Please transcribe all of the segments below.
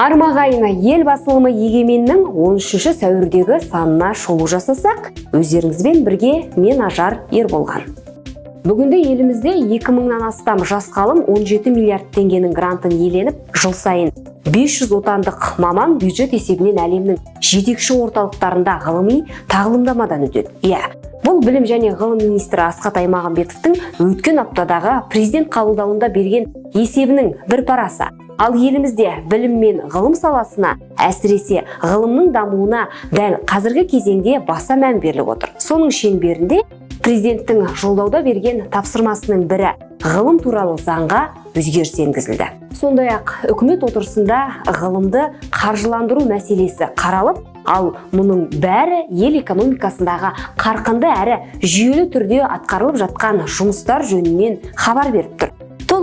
армағайына ел басылымы егеменнің 13 сәуірдегі санына шолу жасасақ өздеріңізбен бірге мен ажар ерболған. Бүгінде елімізде 2000-нан астам жас ғалым 17 миллиард теңгенің грантын иеленіп жыл сайын 500 отандық маман бюджет есебінен әлемнің жетекші орталықтарында ғылыми тағылымдамадан өтеді. Иә бұл білім және ғылым министрі асхат аймағамбетовтің өткен аптадағы президент қабылдауында берген есебінің бір парасы. Ал елімізде білім мен ғылым саласына әсіресе ғылымның дамуына дәл қазіргі кезеңде баса мән беріліп отыр. Соның шеңберінде президенттің жолдауда берген тапсырмасының бірі ғылым туралы заңға өзгеріс енгізілді. Сондай ақ үкімет отырысында ғылымды қаржыландыру мәселесі қаралып ал мұның бәрі ел экономикасындағы қарқынды әрі жүйелі түрде атқарылып жатқан жұмыстар жөнінен хабар беріп тұр.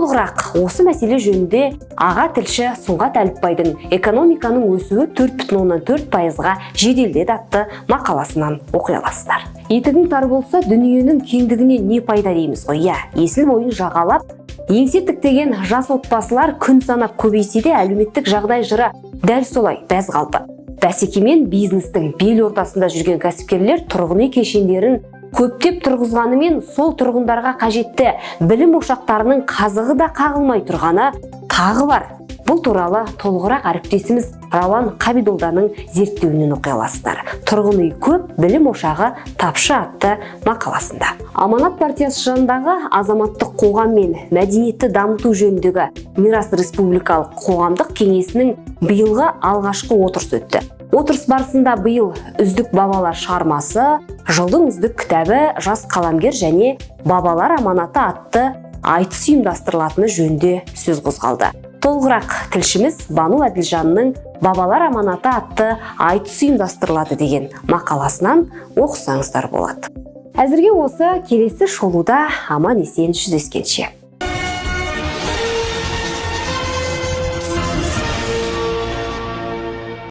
Толығырақ осы мәселе жөнінде аға тілші сұңғат әліпбайдың экономиканың өсуі 4,4 пайызға жеделдеді атты мақаласынан оқи аласыздар. Етігің тар болса дүниенің кеңдігіне не пайда дейміз ғой? Иә есіл бойын жағалап еңсе тіктеген жас отбасылар күн санап көбейсе де әлеуметтік жағдай жыры дәл солай бәз қалды. Бәсекемен бизнестің бел ортасында жүрген кәсіпкерлер тұрғын үй кешендерін көптеп тұрғызғанымен сол тұрғындарға қажетті білім ошақтарының қазығы да қағылмай тұрғаны тағы бар. Бұл туралы толығырақ әріптесіміз рауан қабидолданың зерттеуінен оқи аласыздар тұрғын үй көп білім ошағы тапшы атты мақаласында. Аманат партиясы жанындағы азаматтық қоғам мен мәдениетті дамыту жөніндегі мирас республикалық қоғамдық кеңесінің биылғы алғашқы отырысы өтті. Отырыс барысында биыл үздік бабалар шығармасы жылдың үздік кітабы жас қаламгер және бабалар аманаты атты айтыс ұйымдастырылатыны жөнінде сөз қозғалды. Толығырақ тілшіміз бану әділжанның бабалар аманаты атты айтыс ұйымдастырылады деген мақаласынан оқысаңыздар болады. Әзірге осы келесі шолуда аман есен жүздескенше.